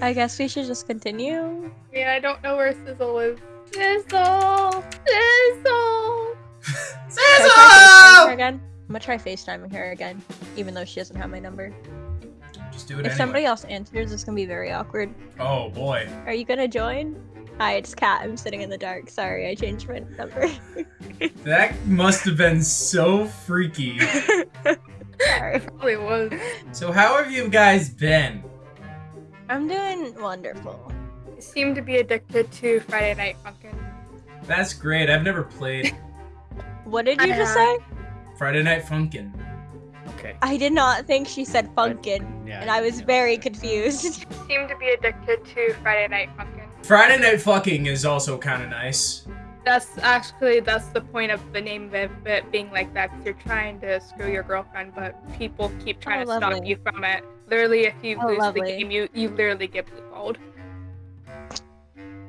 I guess we should just continue. Yeah, I don't know where Sizzle is. Sizzle! Sizzle! Sizzle! I try FaceTiming her again? I'm gonna try FaceTiming her again, even though she doesn't have my number. Just do it If anyway. somebody else answers, it's gonna be very awkward. Oh boy. Are you gonna join? Hi, it's Kat. I'm sitting in the dark. Sorry, I changed my number. That must have been so freaky. Sorry. Probably was. So how have you guys been? I'm doing wonderful. I seem to be addicted to Friday Night Funkin'. That's great. I've never played What did you just Uh, say? Friday Night Funkin'. Okay. I did not think she said funkin', Yeah. and I was yeah. very confused. Seem to be addicted to Friday Night Funkin'. Friday Night Fucking is also kind of nice. That's actually that's the point of the name of it, it being like that. 'cause you're trying to screw your girlfriend, but people keep trying Oh, to stop you from it. Literally, if you Oh, lose lovely. the game, you you literally get blueballed.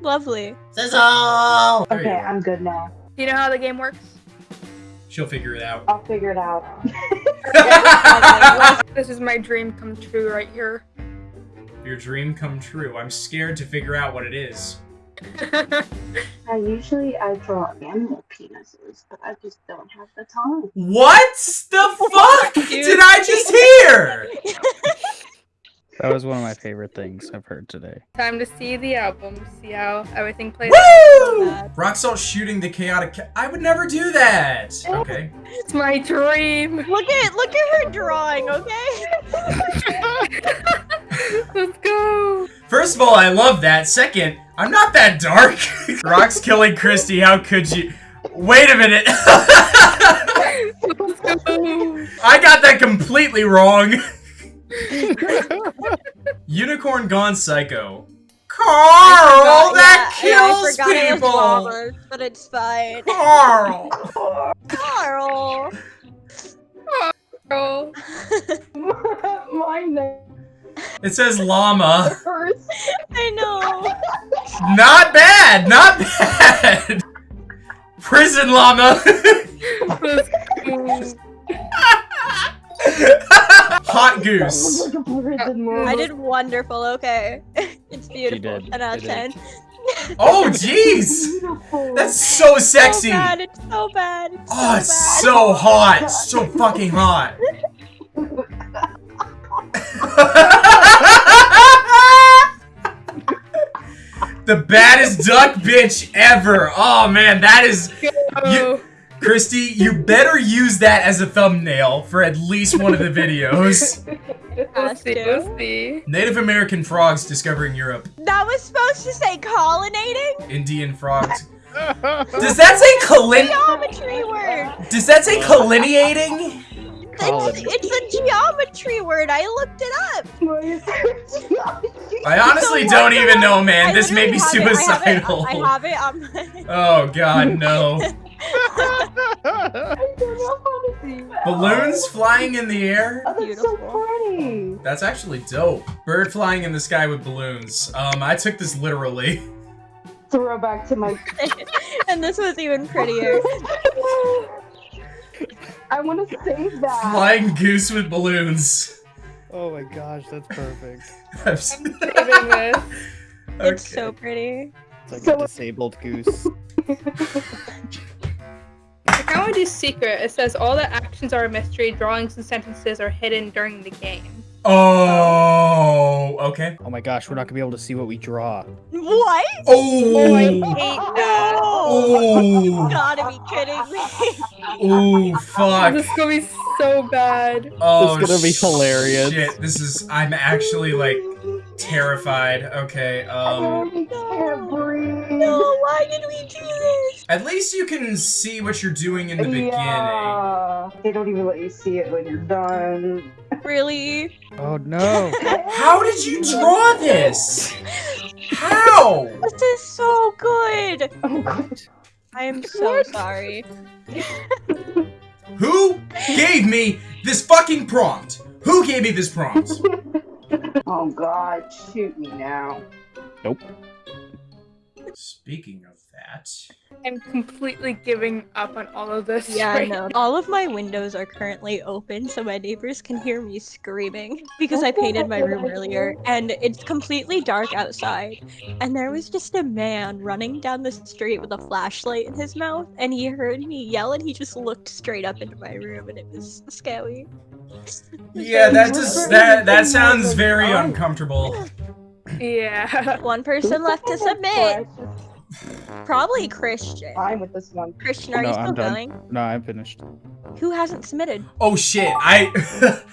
Lovely. Sizzle! Okay. I'm good now. Do you know how the game works? She'll figure it out. I'll figure it out. This is my dream come true right here. Your dream come true. I'm scared to figure out what it is. I usually I draw animal penises, but I just don't have the time. What the fuck did I just hear? That was one of my favorite things I've heard today. Time to see the album, see how everything plays. Woo! bad. Rock Salt shooting the chaotic. Ca- I would never do that. Okay. It's my dream. Look at look at her drawing, okay? Let's go. First of all, I love that. Second, I'm not that dark. Rock's killing Christy. How could you? Wait a minute. I got that completely wrong. Unicorn Gone Psycho. Carl, forgot- that yeah, yeah, I kills it was people. llamas, but it's fine. Carl. Carl. Girl. My name It says llama. hurts. I know. Not bad. Not bad. Prison llama. Let's go. Hot goose. Like a prison uh, I I did wonderful, okay? It's beautiful. did. 10 out of 10. Oh, jeez. That's so sexy. So bad, it's so bad. It's Oh, so it's bad. so hot. So fucking hot. the baddest duck bitch ever. Oh man, that is Oh, Christy, you better use that as a thumbnail for at least one of the videos. we'll see. We'll see. Native American frogs discovering Europe. That was supposed to say collinating? Indian frogs. Does that say colin? Geometry word. Does that say collineating? It's, it's a geometry word. I looked it up. Why is there- I honestly So don't even the- know, man. I This may be literally have it. suicidal. I have it. I have it. on my- Oh god, no. I don't know how to see that. Balloons flying in the air? Oh, that's Beautiful. so pretty. That's actually dope. Bird flying in the sky with balloons. Um, I took this literally. Throwback to my. and this was even prettier. I want to save that. Flying goose with balloons. oh my gosh, that's perfect. I'm Saving this. It's Okay. so pretty. It's like So- a disabled goose. Like, I want to do secret. It says all the actions are a mystery. Drawings and sentences are hidden during the game. Oh, okay. Oh my gosh, we're not gonna be able to see what we draw. What? Oh, I Oh, hate that. Oh, you oh, gotta be kidding me. oh, fuck. This is gonna be so bad. Oh, It's gonna be hilarious. Shit, this is. I'm actually like terrified. Okay, um. I can't breathe. no, why did we do this? At least you can see what you're doing in the beginning. They don't even let you see it when you're done. Really? Oh no. How did you draw this? How? This is so good. Oh god. I am so sorry. Who gave me this fucking prompt? Who gave me this prompt? Oh god, shoot me now. Nope. Speaking of that, I'm completely giving up on all of this. Yeah, I right know. All of my windows are currently open so my neighbors can hear me screaming because I painted my room earlier and it's completely dark outside. And there was just a man running down the street with a flashlight in his mouth and he heard me yell and he just looked straight up into my room and it was scary. Yeah, that just that that sounds very oh. uncomfortable. Yeah. One person left to submit. Probably Christian. Fine with this one. Christian, oh, are No, you still I'm done. going? No, I'm finished. Who hasn't submitted? Oh shit! I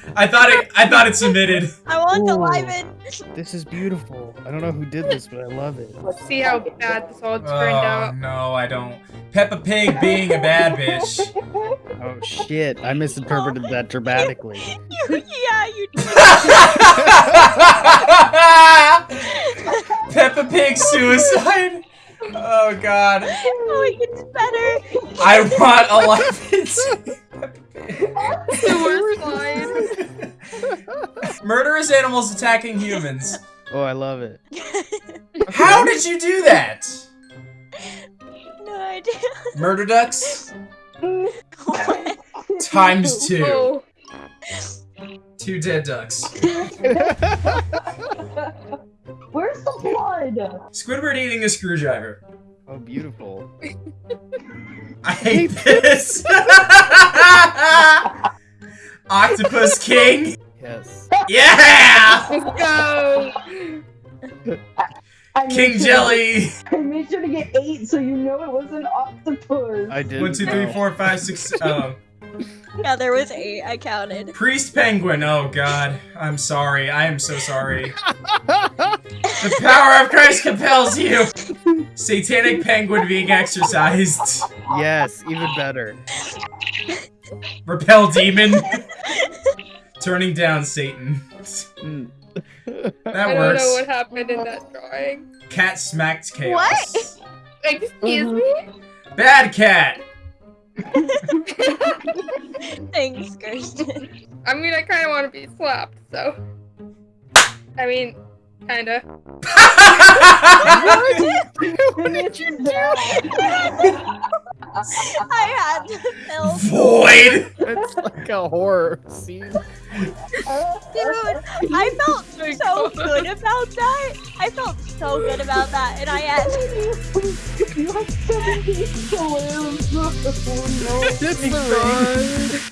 I thought it I thought it submitted. I want to live in. This is beautiful. I don't know who did this, but I love it. Let's see how bad this all turned Oh out. no, I don't. Peppa Pig being a bad bitch. Oh shit! I misinterpreted that dramatically. You, yeah, you did. Peppa Pig suicide. Oh god. Oh, it gets better. I want a life. The worst line. Murderous animals attacking humans. Oh, I love it. How did you do that? no idea. Murder ducks What? times two. Two dead ducks. Where's? Squidward eating a screwdriver. Oh, beautiful. I hate this. Octopus King. Yes. Yeah. let's go. I King sure- Jelly. I made sure to get eight so you know it was an octopus. I did. One, two, three, four, five, six. Oh, Yeah, there was eight. I counted. Priest Penguin. Oh God, I'm sorry. I am so sorry. The power of Christ compels you. Satanic Penguin being exercised. Yes, even better. Repel demon. Turning down Satan. Mm. That I don't know what happened in that drawing. Cat smacked chaos. What? Excuse me? Bad cat. Thanks, Kirsten. I mean, I kind of want to be slapped, so. I mean, kinda. Finish that. I had to film. Void. It's like a horror scene. Dude, I felt oh so good about that. I felt so good about that, and I asked. you have 17 balloons. Oh no. It's the